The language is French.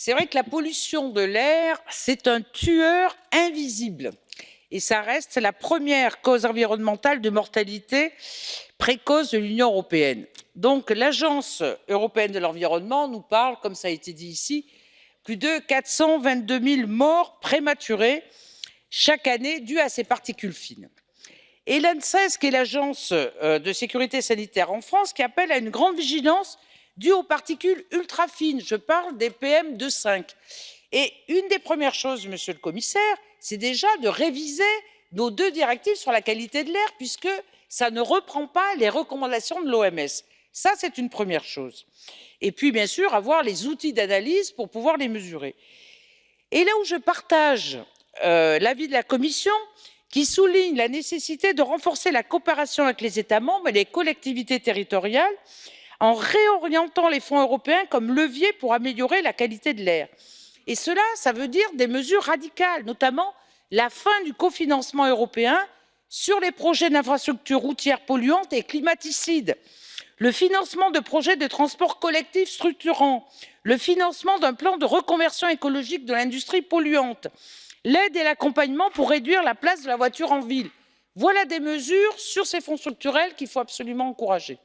C'est vrai que la pollution de l'air, c'est un tueur invisible et ça reste la première cause environnementale de mortalité précoce de l'Union européenne. Donc l'Agence européenne de l'environnement nous parle, comme ça a été dit ici, plus de 422 000 morts prématurées chaque année dues à ces particules fines. Et l'ANSES, qui est l'agence euh, de sécurité sanitaire en France, qui appelle à une grande vigilance due aux particules ultra fines. Je parle des PM2,5. Et une des premières choses, monsieur le commissaire, c'est déjà de réviser nos deux directives sur la qualité de l'air, puisque ça ne reprend pas les recommandations de l'OMS. Ça, c'est une première chose. Et puis, bien sûr, avoir les outils d'analyse pour pouvoir les mesurer. Et là où je partage euh, l'avis de la Commission, qui souligne la nécessité de renforcer la coopération avec les États membres et les collectivités territoriales en réorientant les fonds européens comme levier pour améliorer la qualité de l'air. Et cela, ça veut dire des mesures radicales, notamment la fin du cofinancement européen sur les projets d'infrastructures routières polluantes et climaticides, le financement de projets de transport collectif structurants, le financement d'un plan de reconversion écologique de l'industrie polluante, l'aide et l'accompagnement pour réduire la place de la voiture en ville. Voilà des mesures sur ces fonds structurels qu'il faut absolument encourager.